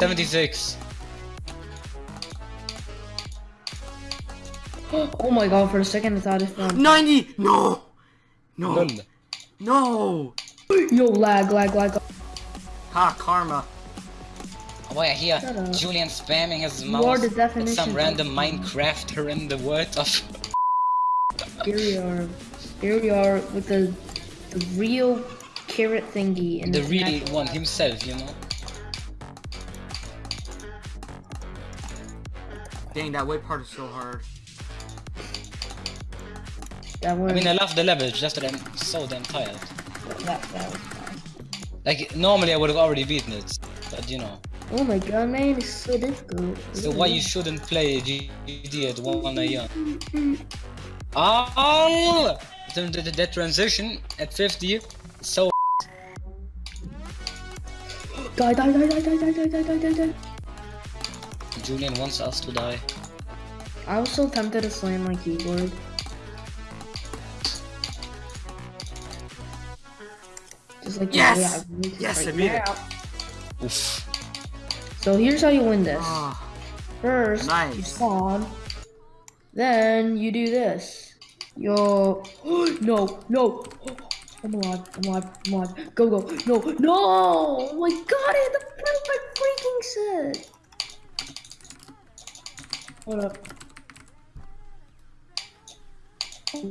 76. oh my god, for a second I thought it found. 90! No! No! Lol. No! Yo, lag, lag, lag. Ha, karma. Oh, I hear Julian spamming his You mouse. are the with definition some random Minecrafter in the world of. Here we are. Here we are with the, the real carrot thingy in the its real natural one himself, you know. Dang, that white part is so hard. That was, I mean, I love the level, just that I'm so damn tired. that, that was fine. Like, normally I would have already beaten it, but you know. Oh my god, man, it's so difficult. So why you shouldn't play GD at 1 a.m. Oh! The, the, the transition at 50 so Die, die, die, die, die, die, die, die, die, die, die. Julian wants us to die. I was so tempted to slam my keyboard. Just like Yes! way I Yes, right I made it. Oof. So here's how you win this. Ah, First, you spawn. Then you do this. Yo, no, no. I'm alive, I'm alive, I'm alive. Go, go. No, no! Oh my god, I had to print my freaking set! Hold up. Oh.